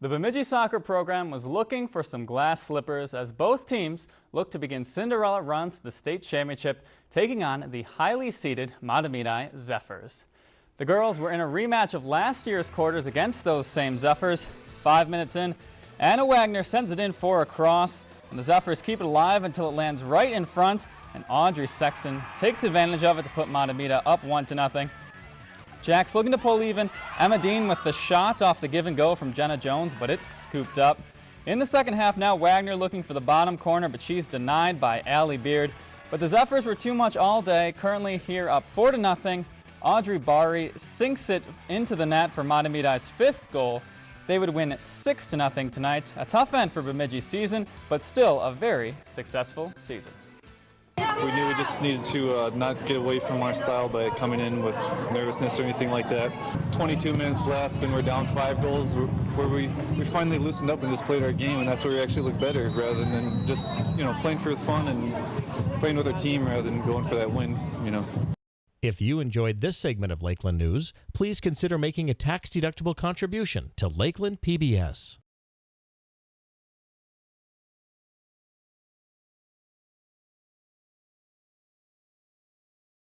The Bemidji soccer program was looking for some glass slippers as both teams look to begin Cinderella runs to the state championship, taking on the highly seeded Mahtomedi Zephyrs. The girls were in a rematch of last year's quarters against those same Zephyrs. Five minutes in, Anna Wagner sends it in for a cross, and the Zephyrs keep it alive until it lands right in front, and Audrey Sexton takes advantage of it to put Mahtomedi up one to nothing. Jacks looking to pull even. Emma Dean with the shot off the give and go from Jenna Jones, but it's scooped up. In the second half now, Wagner looking for the bottom corner, but she's denied by Allie Beard. But the Zephyrs were too much all day, currently here up 4 to nothing. Audrey Bari sinks it into the net for Mahtomedi's fifth goal. They would win 6 to nothing tonight. A tough end for Bemidji's season, but still a very successful season. We knew we just needed to uh, not get away from our style by coming in with nervousness or anything like that. 22 minutes left and we're down five goals where we, we finally loosened up and just played our game and that's where we actually looked better rather than just, you know, playing for the fun and playing with our team rather than going for that win, you know. If you enjoyed this segment of Lakeland News, please consider making a tax-deductible contribution to Lakeland PBS.